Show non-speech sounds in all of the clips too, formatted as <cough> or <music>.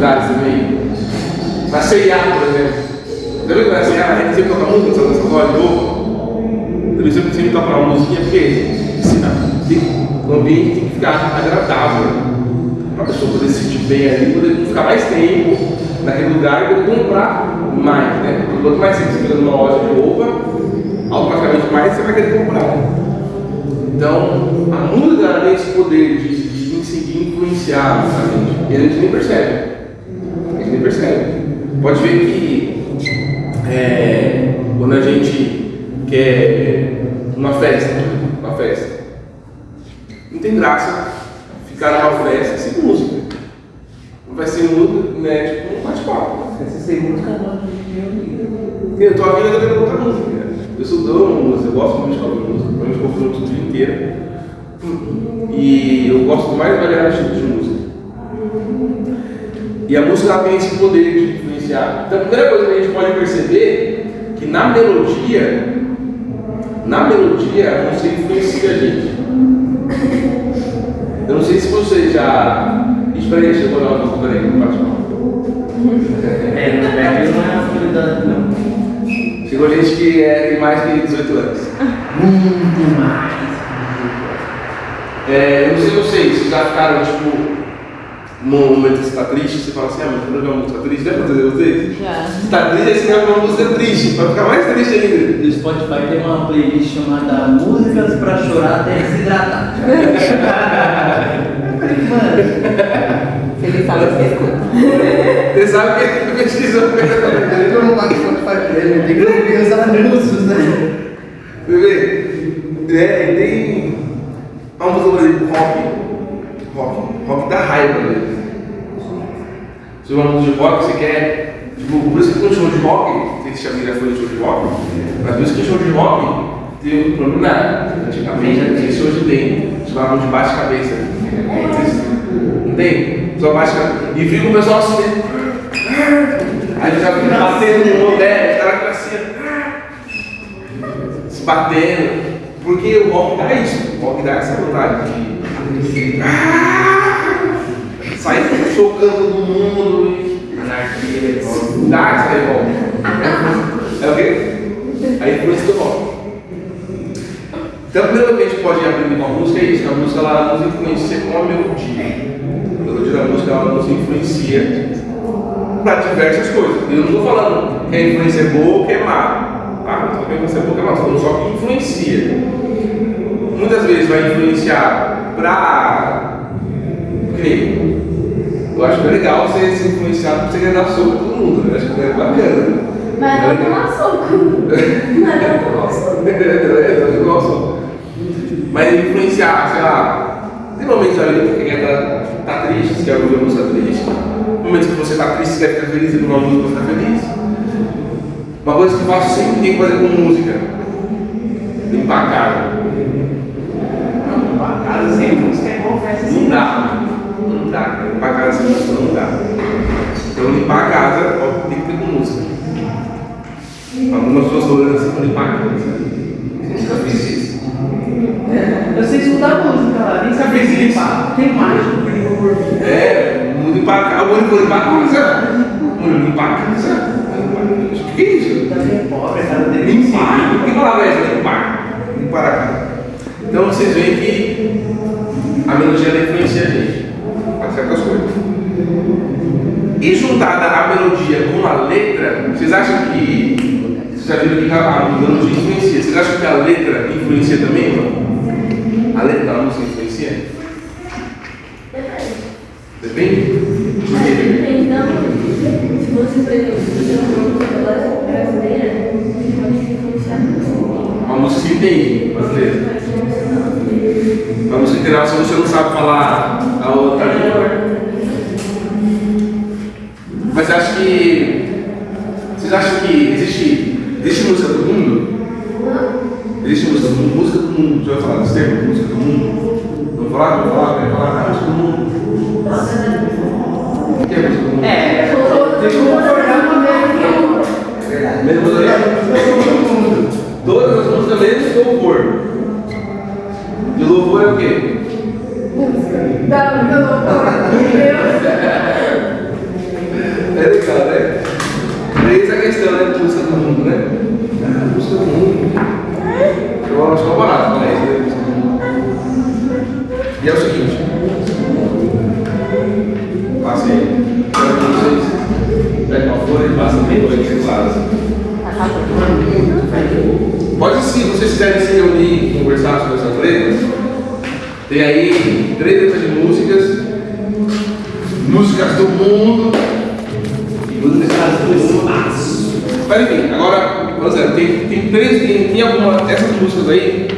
lugares também. Na C&A, por exemplo. Viu que na C&A a gente sempre toca música, só nessa loja de novo? Também sempre, sempre toca uma musiquinha, porque tem- o ambiente tem que ficar agradável. Para a pessoa poder se sentir bem ali, poder ficar mais tempo naquele lugar e poder comprar mais, né? Quanto mais você fica numa loja de roupa, automaticamente mais você vai querer comprar. Então, a música tem esse poder de, de conseguir influenciar a gente. E a gente nem percebe. Percebe. Pode ver que é, quando a gente quer uma festa, uma festa, não tem graça ficar numa festa sem música. Vai ser música, né? Tipo um bate-papo. Essa sem música não, Eu tô aqui e eu quero outra música. Eu sou amo música, eu gosto muito de ouvir música. Eu me ouço o dia inteiro. E eu gosto mais variado tipo de música. E a música tem esse poder de influenciar. Então a primeira coisa que a gente pode perceber que na melodia, na melodia a música influencia a gente. Eu não sei se você já. Espera aí, chegou na hora do peraí, não bate mal. É, no Brasil não é uma prioridade, não. Chegou gente que é, tem mais que 18 anos. Muito mais. É, eu não sei vocês já ficaram, tipo, num momento que você tá triste, você fala assim, ah, mas eu ver uma música triste, já aconteceu com vocês? Já. Você tá triste, aí você quer uma música triste, pra ficar mais triste ainda. No Spotify tem uma playlist chamada Músicas pra Chorar até Desidratar. <laughs> Mano, Ele sabe que você escuta. Você sabe que ele pesquisou eu não pago Spotify pra ele, tem que ouvir os anúncios, né? Bebê, é, tem uma música, por exemplo, rock. Dá raiva mesmo. Se uma música de rock, você quer. Tipo, por isso que tem um show de rock, já já foi um show de rock, mas por isso que show de rock tem um problema. né? Antigamente tinha show de dentro, chamavam de bate-cabeça. Não tem? Só bate-cabeça. E fica o pessoal assim, né? Aí já fica batendo no mundo, é, os caras assim, se batendo. Porque o rock dá isso. O rock dá essa vontade de. Ah! Sair chocando todo mundo. e- Anarquia, Dá essa revolta. É o quê? A influência do rock. Então, coisa que a gente pode aprender com a música é isso: a música ela nos influencia com a melodia. A melodia da música ela nos influencia para diversas coisas. Eu não estou falando que a influência é boa ou que é má. Tá? Não estou falando que é boa ou que é má, estou falando só que influencia. Muitas vezes vai influenciar para crer. Eu acho que é legal você ser influenciado para você ganhar soco todo mundo. né? Acho que é bacana. Mas não tomar soco. <laughs> Mas não tomar <laughs> soco. eu gosto. Mas influenciar, sei lá, tem momentos da vida que você quer tá, tá triste, você quer ouvir uma música triste. Momentos que você tá triste, você quer ficar feliz e ouvir uma música pra ficar feliz. Uma coisa que eu faço sempre tem que fazer com música. Limpar a casa. Pra casa sem música é festa Não dá. Não dá. Limpar a casa sem música não dá. Então limpar a casa ó, tem que ter com música. Algumas pessoas estão olhando assim para limpar a casa. Eu nunca fiz isso. Eu sei escutar música lá, nem sabia se limpar. Tem mágico que limpa por mim. É, vou limpar a casa, vou limpar a casa. Vou limpar a casa. O que é isso? É Limpar? Que palavra é essa? Limpar. Limpar a casa. Então vocês veem que a melodia influencia a gente certas coisas. E juntada a melodia com a letra, vocês acham que. Vocês já viram que a melodia influencia? Vocês acham que a letra influencia também? Não? A letra da música influencia? Depende. Depende? Depende da música. Se você, por exemplo, se uma música brasileira, você pode se influenciar. Uma música que entende brasileira. Uma música integral se você não sabe falar a outra língua. Mas acho que. Vocês acham que existe, existe música do mundo? Existe música do mundo? Música do mundo. Já ouviu falar desse termo? Música do mundo? Vou falar, vou falar, vou falar, ah, música do mundo. O que é música do mundo? É, tem que concordar com ele. Mesmo Todas as músicas menos louvor. E louvor é o quê? Não, não, É legal, né? Eis a questão né, música do mundo, né? Ah, música do mundo. Eu acho que é barato, né? É. E é o seguinte. Passe aí. Quero que vocês peguem uma folha e passem bem dois claros. Pode sim, vocês quiserem se reunir e conversar sobre essas letras, tem aí três letras de músicas, músicas do mundo músicas do espaço. Mas enfim, agora, por exemplo, tem, tem três, tem, tem algumas, essas músicas aí,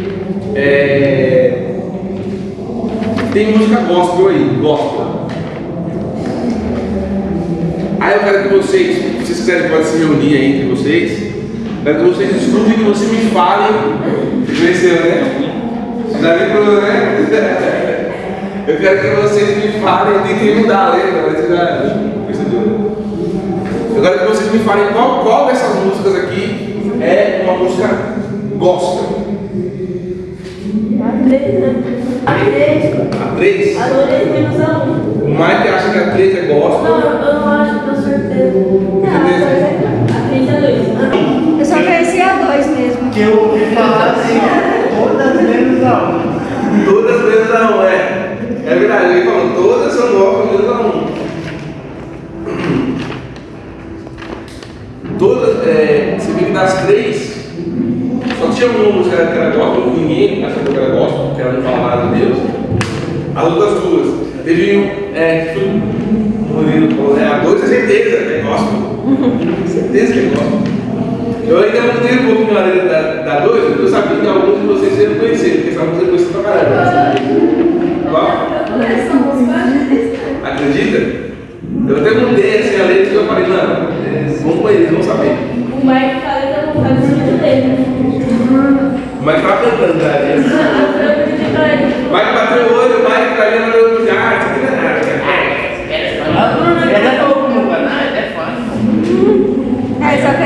é, tem música gospel aí, gospel. Aí eu quero que vocês, se vocês quiserem, pode se reunir aí entre vocês. Que vocês estudem e que vocês me falem. Conheceu, né? Já lembrou, né? <laughs> Eu quero que vocês me falem, eu tentei mudar a letra, mas você já percebeu. Eu quero que vocês me falem qual, qual dessas músicas aqui é uma música gospel. A três, né? A três. A 3? A três menos a um. O Mike acha que a 3 é Não, gospel. eu não acho, tenho certeza. Não, a três é a três é dois. Eu só conheci a dois mesmo. Que eu ouvi falar assim, todas menos a uma. Todas menos a 1, é. É verdade, ele falou, todas são gospel menos a 1. Todas, é, você vê que das três, só tinha uma música que era gospel, ninguém achou que era gospel, porque ela não falava de Deus. As outras duas, teve é, o Murilo falou, é, a dois é certeza, é gospel. certeza que é gospel. Eu ainda mudei um pouquinho a letra da, da dois, porque eu sabia que alguns de vocês iam conhecer, porque essa música eu conheci pra caramba. Qual? Essa música Acredita? Eu até mudei assim a letra e eu falei, não, vamos conhecer, vamos saber. O Mike fala que não faz o sentido dele. Mas tava cantando, né? Mike bateu o olho, o Mike tá vendo o olho, ah,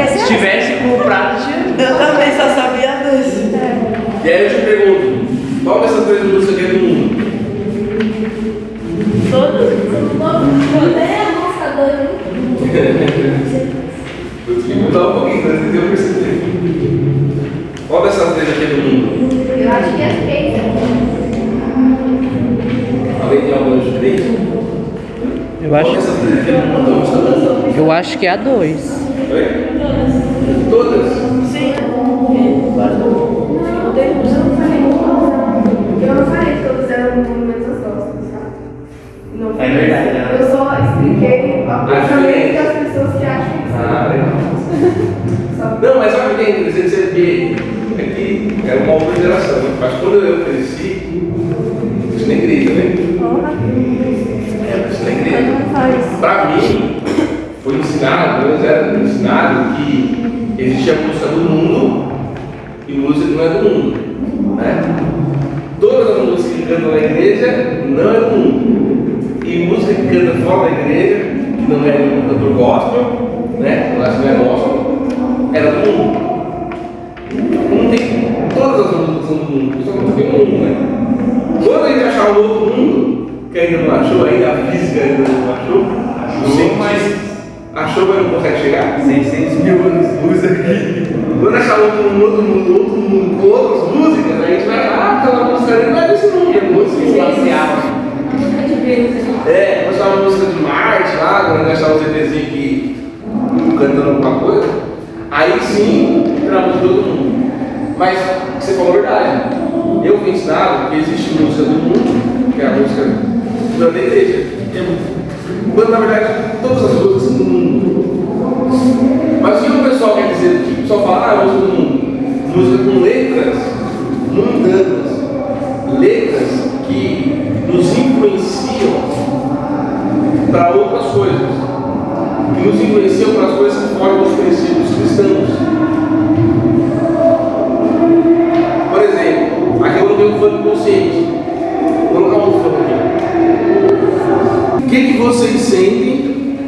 se tivesse com o prato, tinha. Eu também só sabia dois. É. E aí eu te pergunto, qual dessas três músicas aqui é do mundo? Todos. Todos. É a música doida. Eu tive que mudar um pouquinho mas eu percebi Qual dessas três aqui é do mundo? Eu acho que é as três. É três? Eu acho, é eu acho que é a 2. Todas. Sim. Eu não falei todas. Eu não falei que todas menos nossas. Não é verdade. Né? Eu só expliquei a pensamento das pessoas que acham que ah, <laughs> não, mas alguém o que é. É que era uma outra geração. Né? Mas quando eu cresci, isso na é igreja, né? É, na é igreja. Pra mim, ensinado, pelo menos era ensinado que existe a música do mundo e música que não é do mundo. Né? Todas as músicas que cantam na igreja não é do mundo. E música que canta fora da igreja, que não é do cantor gospel, né? Eu que não é gospel, era do mundo. Não tem. Todas as músicas são do mundo, só não tem um, né? Quando a gente achar um outro mundo, que ainda não achou, ainda a física ainda não achou, Achou, mas- achou, mas não consegue chegar. 600 mil anos luz aqui. Quando achar outro mundo, outro mundo, outro mundo, com outras músicas, a gente vai, ah, aquela música ali não é desse mundo, é música espacial. É, nós achar uma música de Marte lá, quando nós achar um CDzinho aqui cantando alguma coisa, aí sim entra a música do mundo. Mas você falou a verdade. Eu fui ensinado que existe música do mundo, que é a música da igreja quando na verdade todas as coisas não. Mas o que o pessoal quer dizer? tipo só falar ah, música do mundo. música com letras mundanas, letras que nos influenciam para outras coisas, que nos influenciam para as coisas que fogem dos princípios cristãos. Por exemplo, aqui eu não tenho fã consciente. O que, que vocês sentem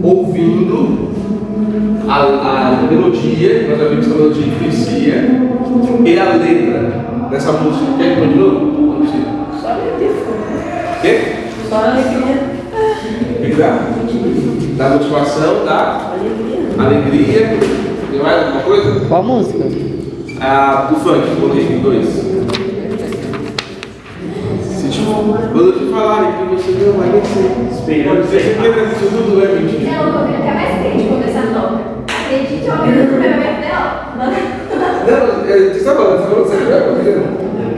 ouvindo a, a melodia, nós já vimos que a melodia influencia, e a letra dessa música? Quer que eu de novo? Só alegria. Quê? Só alegria. O que dá? Da motivação, da alegria. alegria. Tem mais alguma coisa? Qual música? Ah, o funk, o dois. Falarem que você não vai descer, Esperando você quer que tudo é mentira. Não, eu tô ouvindo até mais crente começar a toca. Acredite, eu ouvindo o primeiro até, ó. Não, é, você está falando, você está falando não é?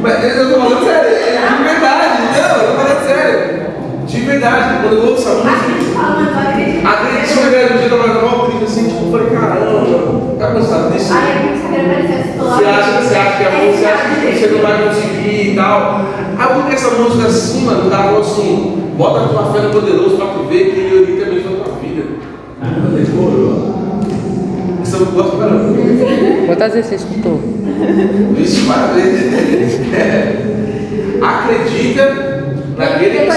Mas eu estou falando sério, é de verdade, não, eu estou falando sério. De verdade, quando eu ouço essa música, Acredite, falando, eu acredito. acredite se eu pegar no dia da manhã, eu clique assim, tipo, eu falei, caramba, tá cansado disso? Aí Você acha, você acha que a música, você acha que você não vai conseguir e tal. Aí porque essa música assim, mano, cara falou assim, bota a tua fé no poderoso pra tu ver que ele orienta mesmo a tua vida. Ah, decorou. Isso eu gosto pra. Quantas vezes você escutou? Vixe, várias vezes. É. <laughs> Acredita naquele que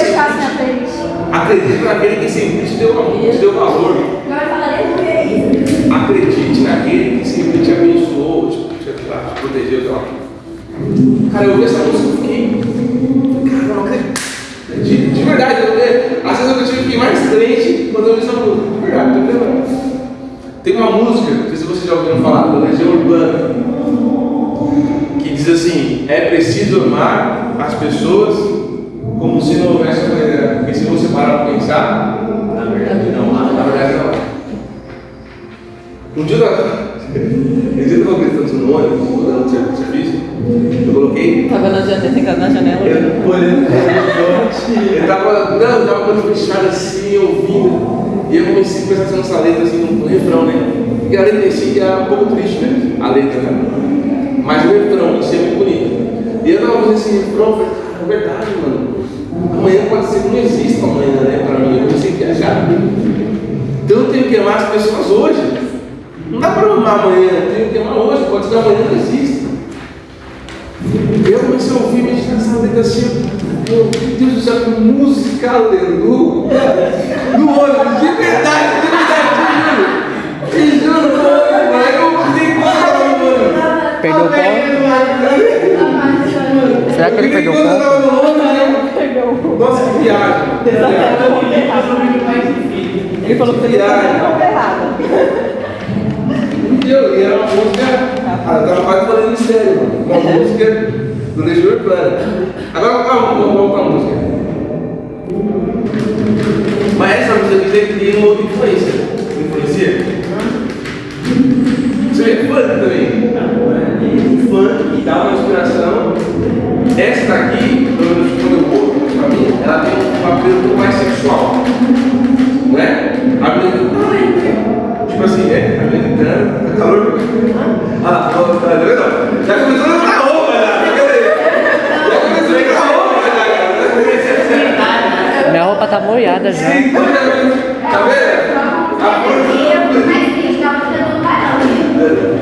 acredita naquele que sempre te deu, te deu valor. Agora falarei do que é isso. Acredite naquele que sempre te abençoou, te, te, te protegeu. Cara, eu ouvi essa música e fiquei. Cara, não acredito. De, de verdade, eu, eu, às vezes eu tive que ir mais crente quando eu ouvi essa música. De verdade, lembrando. Tem uma música, não sei se vocês já ouviram falar, da Legião Urbana, que diz assim: é preciso amar as pessoas como se não houvesse. Porque se você parar para pensar, Na verdade, não. na Ah, verdade não. Um dia eu estava. Um dia eu estava gritando no ônibus, serviço, eu coloquei. Tava na janela, na janela. Eu, olhando eu tava, não, eu tava com a fechada assim, ouvindo. E eu comecei a atenção nessa letra assim, no, refrão, né? E a letra em si era um pouco triste, né? A letra, né? Mas o refrão em si é muito bonito. E eu tava fazendo esse refrão, eu falei, é verdade, mano. Amanhã pode ser que não exista amanhã, né? Pra mim, eu comecei a viajar. Então eu tenho que amar as pessoas hoje. Não dá pra amar amanhã, tenho que amar hoje, pode ser que amanhã não exista. Eu comecei a ouvir meditar essa letra assim, meu Deus do céu, que música aleluia! No ônibus, de verdade, de verdade, te juro! Te juro, eu gostava no ônibus. Perdeu o ponto? Será que ele perdeu o ônibus, eu- Nossa, que viagem! viagem. Ele falou que ele Entendeu? E era uma música. Ah, eu tava quase falando mistério, mano. Uma música do Legião Urbana. Agora calma, vamos voltar a música. Mas essa música aqui tem uma outra influência.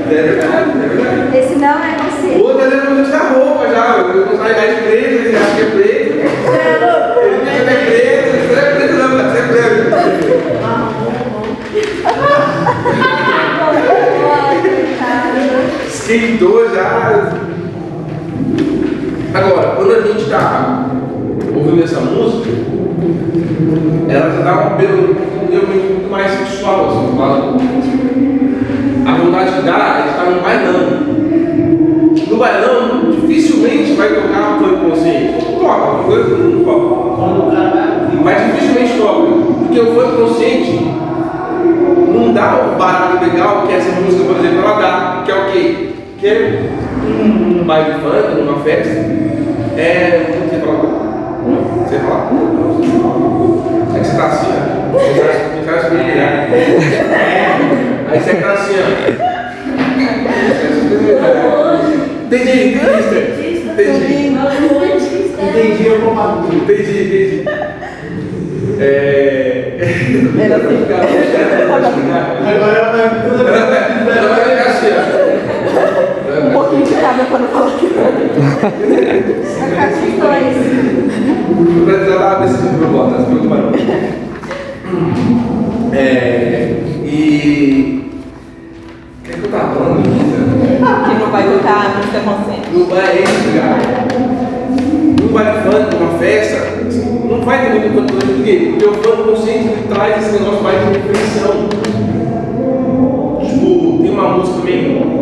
É verdade, é verdade. Esse não é você. O outro ali não tirar roupa já, eu não sai mais preto, ele acha que é preto. Ele diz que é preto, isso não é preto não, mas é preto. Esquentou já. Agora, quando a gente está ouvindo essa música, ela já dá um apelo realmente muito mais sexual, assim. A vontade que dá é estar no bailão. No bailão, dificilmente vai tocar um funk consciente. Toca, não toca. O. Mas dificilmente toca. Porque o funk consciente não dá o barato legal que essa música, por exemplo, ela dá. Que é o quê? Que é um, baile funk, uma festa. É. O que você tá assim, ó. Você tá assim, né? Aí você tá assim, ó. Entendi, entendi. Entendi. Entendi, eu vou pra tudo. Entendi, entendi. É. Era assim. Agora ela vai ela vai ficar assim, ó. Um pouquinho de cada pra não falar que Não precisa dar decidido pro voto, não se preocupa. É, e que eu tava falando, Lisa? Que não vai tocar a música consciente. Não vai esse, cara. Não vai funk, uma festa, não vai ter muito funk por quê? Porque o funk consciente ele traz esse negócio mais de reflexão. Tipo, tem uma música também.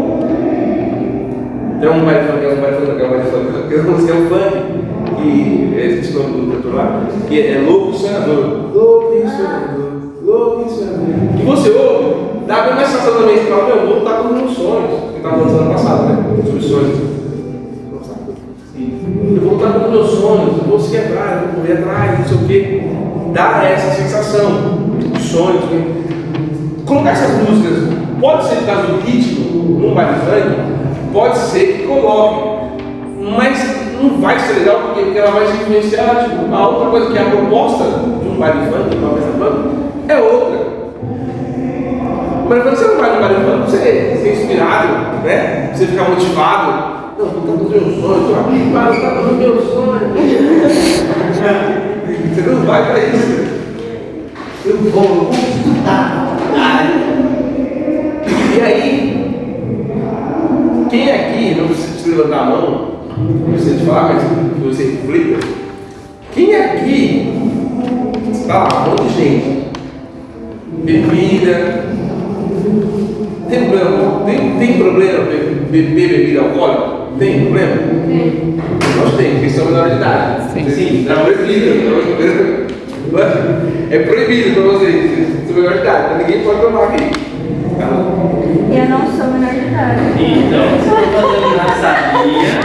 Tem um baile funk, é um baile funk, é um baile funk, que é é um <laughs> funk. Que é esse nome do cantor lá, que é Louco e Sonhador. Louco e Sonhador, Louco e Sonhador. Que você ouve, dá a mesma sensação também, você fala, meu, eu vou lutar com os meus sonhos. Que estava falando ano passado, né? Sobre sonhos. Eu vou lutar com os meus sonhos, eu vou seguir atrás, eu vou correr atrás, não sei o quê. Dá essa sensação sonhos. né? Colocar essas músicas, pode ser por causa do ritmo, num baile funk, pode ser que coloque, mas não vai ser legal porque, ela vai se influenciar. Tipo, a outra coisa que é a proposta de um baile funk, de uma festa funk, é outra. Mas você não vai no baile funk, você ser inspirado, né? Você ficar motivado. Não, os meus sonhos, estou aqui estar com os meus sonhos. Você não vai para isso. Eu vou, eu vou estudar. E aí, quem aqui, não precisa levantar a mão, não precisa te falar, mas você reflita. Quem aqui, tá lá, um monte de gente, bebida, tem problema, tem, tem problema be- beber bebida alcoólica? Tem problema? Tem. Nós tem, porque são menores de idade. Sim. Sim, é proibido. É proibido para vocês, são menores de idade, então ninguém pode tomar aqui. Tá bom? Eu não sou menor de idade. Então, se eu fazer uma sabia,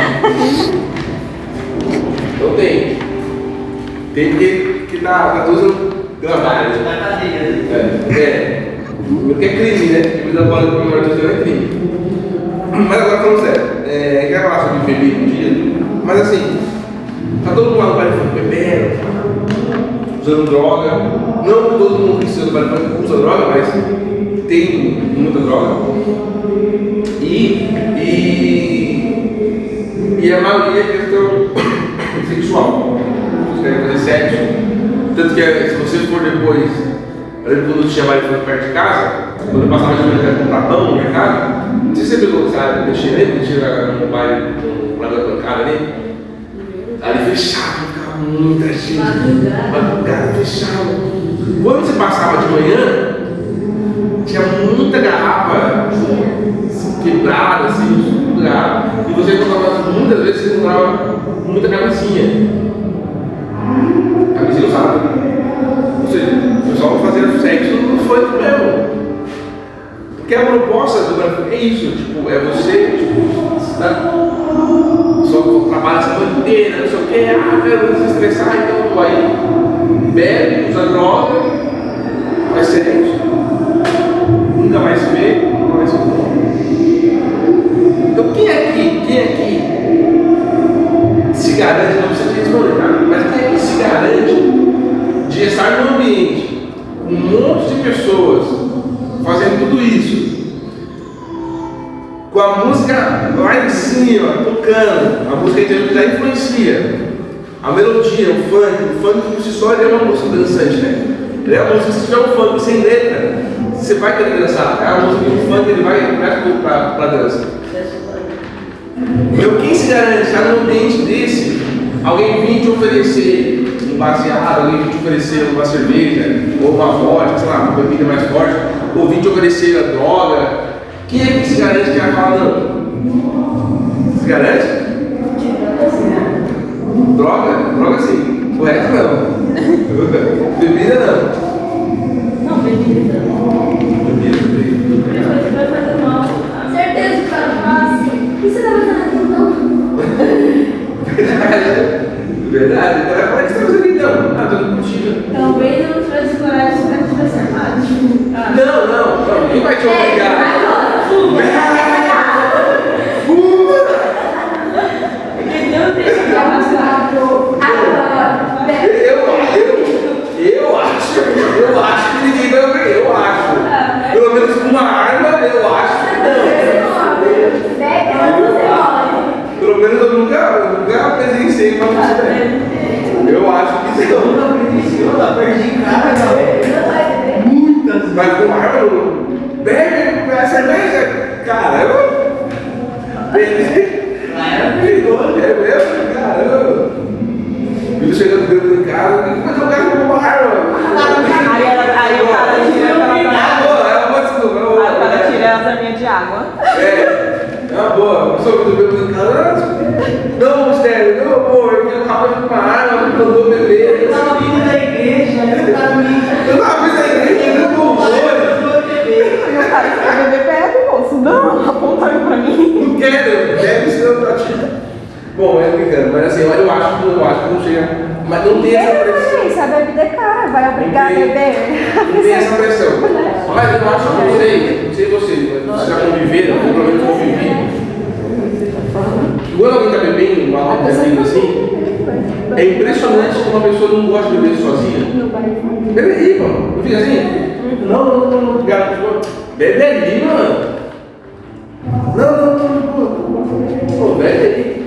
Então tem. Tem que, que tá, tá tudo gravado. né? na cadeia. É, é. Porque é crime, né? Bebida alcoólica com menor de 18 é crime. Mas agora falando sério, é, quero falar sobre bebida um dia, mas assim, tá todo mundo lá no baile funk bebendo, usando droga. Não todo mundo que usa no baile funk usa droga, mas tem muita droga. E, e, e a maioria é questão <coughs> sexual. Eles querem fazer sexo. Tanto que se você for depois, eu lembro quando tinha baile funk perto de casa, quando eu passava de manhã com pão no mercado, não sei se você pegou, sabe, mexer nele, mexer no baile, lá da bancada ali. Ali fechado, ficava muita gente. Madrugada fechado. Quando você passava de manhã, tinha muita garrafa assim, quebrada, assim, garrafa. E você encontrava, muitas vezes você encontrava muita camisinha. Camisinha usada. Ou seja, o pessoal fazendo sexo no funk mesmo. Porque a proposta do Brasil é isso, tipo, é você, tipo, tá, só trabalha a semana inteira, não sei o que, ah, quero se estressar, então vai, bebe, usa droga, faz sexo, nunca mais vê, nunca mais vê. Então quem aqui, quem aqui se garante, não precisa responder, tá? mas quem aqui se garante de estar num ambiente com um monte de pessoas fazendo tudo isso, com a música lá em cima, tocando, a música que já influencia, a melodia, o funk, o funk por si só é uma música dançante, né? Ele é uma música, se tiver um funk sem letra, você vai querer dançar, é que o funk ele vai pra, pra dança. Meu, quem se garante estar num ambiente desse, alguém vir te oferecer um baseado, alguém vir te oferecer uma cerveja, ou uma vodka, sei lá, uma bebida mais forte, ou vir te oferecer a droga, quem é que se garante que vai falar não? Se garante? Droga? Droga sim. O resto não. <laughs> Bebida não. Não, bebida. Bebida, Verdade. Então, como é que você está fazendo então? Ah, tô curtindo. Talvez eu não tivesse coragem se eu tivesse armado. Ah. Não, não, não. Ninguém vai te É, obrigar. vai Porque não tem que passar. Agora, Eu, eu, eu acho, eu que obrigar. Eu uma eu acho que não. Eu eu presenciei uma. Eu que Eu não. não presenciou, tá perdi em casa. Não vai beber. Muitas Mas com não. bebe, bebe cerveja. Lá era perigoso. É mesmo? Caramba. Filho chegando dentro de casa, mas eu quero com uma arma. Aí, ela, aí o cara tira Ah, é uma desculpa. é uma boa. Aí o cara tira as arminhas de água. É, é uma boa. Eu sou muito bem em casa. Não, mistério, não, amor, eu quero acabar de uma arma, eu não vou Eu beber. tava vindo da igreja, eu tava vindo. Eu tava vendo a igreja, eu não vou. Eu vou beber. E o cara quer beber perto, moço. Não, aponta aí pra mim. Não quero, deve ser pra ti. Bom, é brincando, mas assim, eu acho que eu acho que não chega. Mas não tem essa pressão. Isso, a bebida é cara, vai obrigar a Não tem- beber. Não tem essa pressão. Mas eu acho que não sei, não sei vocês, mas vocês já conviveram, eu pelo menos convivi. Quando alguém está bebendo, uma roda bebendo assim, é impressionante como uma pessoa não gosta de beber sozinha. Bebe aí, mano. Não fica assim? Não, não, não, não, obrigado. Bebe aí, mano. Não, não, não, não. Pô, bebe aí.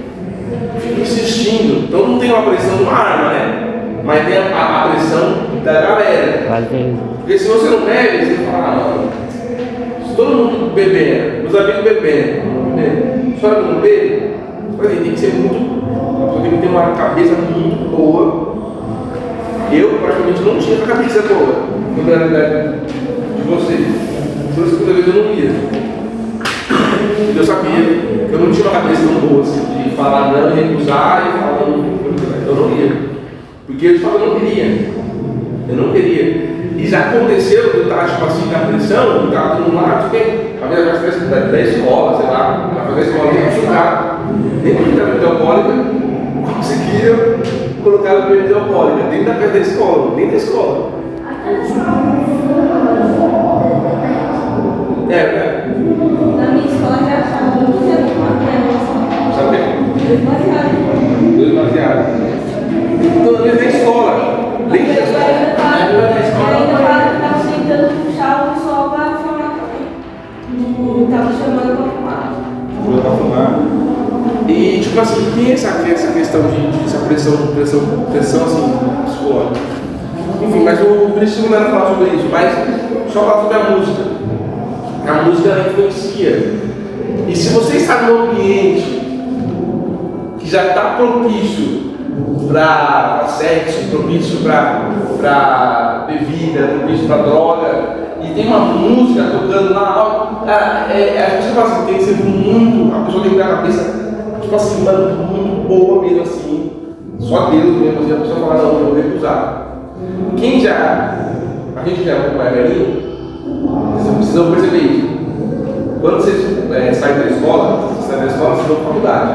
Fica insistindo. Então não tem uma pressão de uma arma, né? Mas tem a, a pressão da galera. Valeu. Porque se você não bebe, você fala, ah, não. Se todo mundo bebendo, os amigos bebendo, bebendo, só eu não bebe, aí tem que ser muito. Tem que ter uma cabeça muito boa. Eu, praticamente, não tinha essa cabeça boa quando eu era de vocês. Por isso que vezes eu não ia. Eu sabia que eu não tinha uma cabeça tão boa assim, de falar não recusar e falar não. Eu não ia. Porque eu falava, eu não queria. Eu não queria. E já aconteceu de eu estar, tipo assim, na pressão, eu estava mundo lá, tipo, a minha festa da, da escola, sei lá, na da escola, nem jogar, nem com a bebida alcoólica, conseguia colocar a bebida alcoólica dentro da da escola, dentro da escola. É, é, Na minha escola já achava não tinha uma sabe? Dois baseados. Dois baseados. Então, dentro da escola, dentro da escola. ainda falo, eu ainda falo que tava tentando puxar o pessoal pra fumar também. Não tava chamando pra fumar. Pula pra fumar. E tipo assim, tem essa, essa questão de, de essa pressão, pressão, pressão assim, psicológica. Enfim, mas o objetivo não era falar sobre isso, mas só falar sobre a música. A música influencia. E se você está num ambiente que já está propício para sexo, propício para bebida, propício para droga, e tem uma música tocando lá, cara, é, é, a gente fala assim, tem que ser muito, a pessoa tem que ter a cabeça, tipo assim, mano, muito boa mesmo assim, só Deus mesmo, assim, a pessoa fala, não, eu vou recusar. Quem já, a gente já é pouco mais velhinho, vocês precisam perceber isso. Quando vocês é, saem da escola, vocês saem da escola, vocês vão para faculdade.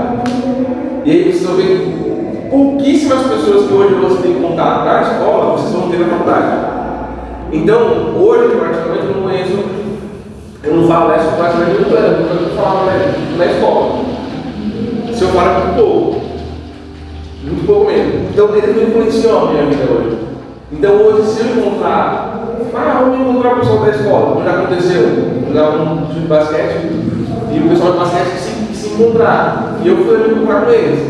E aí vocês vão ver pouquíssimas pessoas que hoje você tem contato na escola, vocês vão ter na faculdade. Então, hoje, praticamente, eu não conheço, eu não falo essa praticamente muito ano, porque eu falava né, na escola. Se eu falar muito pouco, muito pouco mesmo. Então, eles não influenciam a minha vida hoje. Então, hoje, se eu encontrar, ah, vamos encontrar o pessoal da escola, já aconteceu, jogar um time de basquete, e o pessoal de basquete se, se encontrar, e eu fui me encontrar com eles.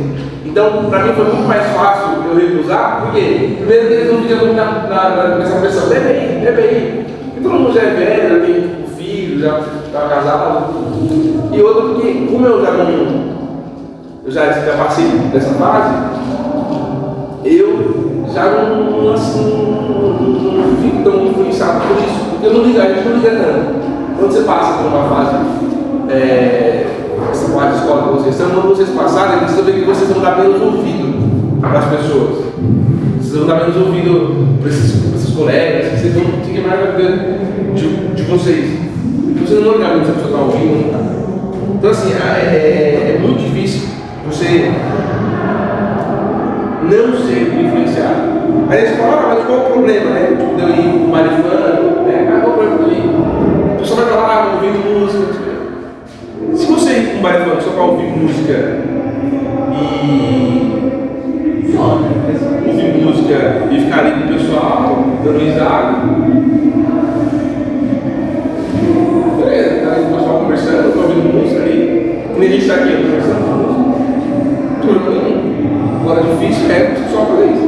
Então, para mim foi muito mais fácil eu recusar, porque primeiro eles não ficam na, na, na, nessa pressão, bebe aí, bebe aí. Porque todo mundo já é velho, já tem filho, já está casado. E outro porque, como eu já não, eu já, já passei dessa fase, eu já não, assim, não, fico tão influenciado por isso, porque eu não ligo, a gente não liga tanto. Quando você passa por uma fase, é, essa fase de escola com vocês, então quando vocês passarem, vocês vão ver que vocês vão dar menos ouvido para as pessoas. Vocês vão dar menos ouvido para esses, esses colegas, vocês vão ficar mais na de, de vocês. Vocês não vão muito se a pessoa está ouvindo ou não está. Então assim, é, é, é muito difícil você não ser influenciado. Aí eles falam, ah, mas qual o problema, né? Tipo, ir marifando, né? Ah, qual o problema de eu? A pessoa vai falar, ah, ouvindo música. Se você ir com marifando só para ouvir música e. ouvir música e ficar ali com o pessoal, dando risada. Beleza, tá ali o pessoal conversando, tô ouvindo música ali. Nem a gente está aqui difícil é só fazer isso.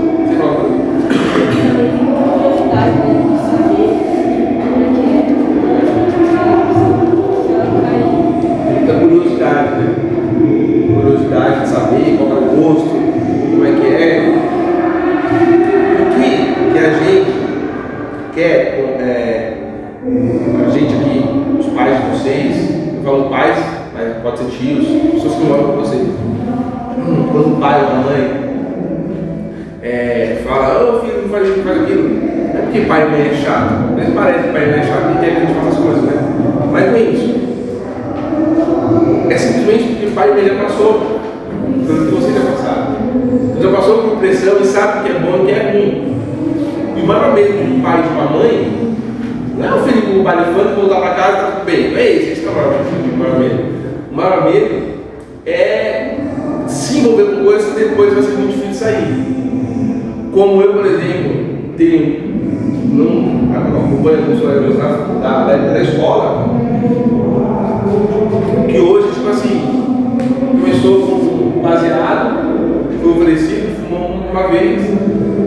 Chato. Vezes parece que pai é chato e quer que faça as coisas, né? Mas não é isso. É simplesmente porque pai e mãe já passou pelo que você já passaram. Já passou por pressão e sabe o que é bom e o que é ruim. E o maior medo de um pai e de uma mãe não é o filho com o funk voltar para casa e tá tudo bem. Não é isso, esse é o o maior medo. O maior medo é se envolver com coisas que depois vai ser muito difícil sair. Como eu, por exemplo, tenho não acompanho alguns colegas da, da, da escola, que hoje, tipo assim, começou com baseado, foi oferecido, fumou uma vez,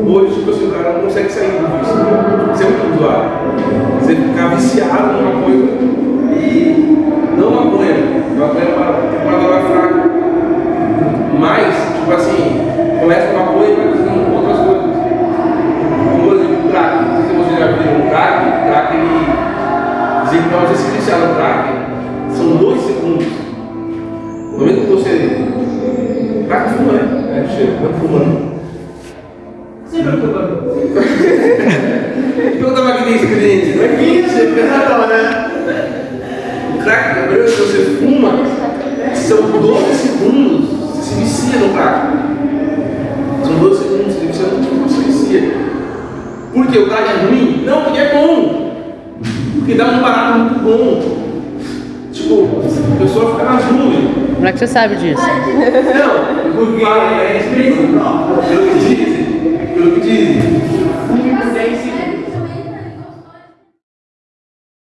hoje, tipo assim, o cara não consegue sair do vício. Isso é muito usuário. Você ficar viciado numa coisa e não. Maconha é uma, uma droga fraca. Mas, tipo assim, sabe disso? Não, porque é experiência própria. Pelo que dizem, pelo que dizem.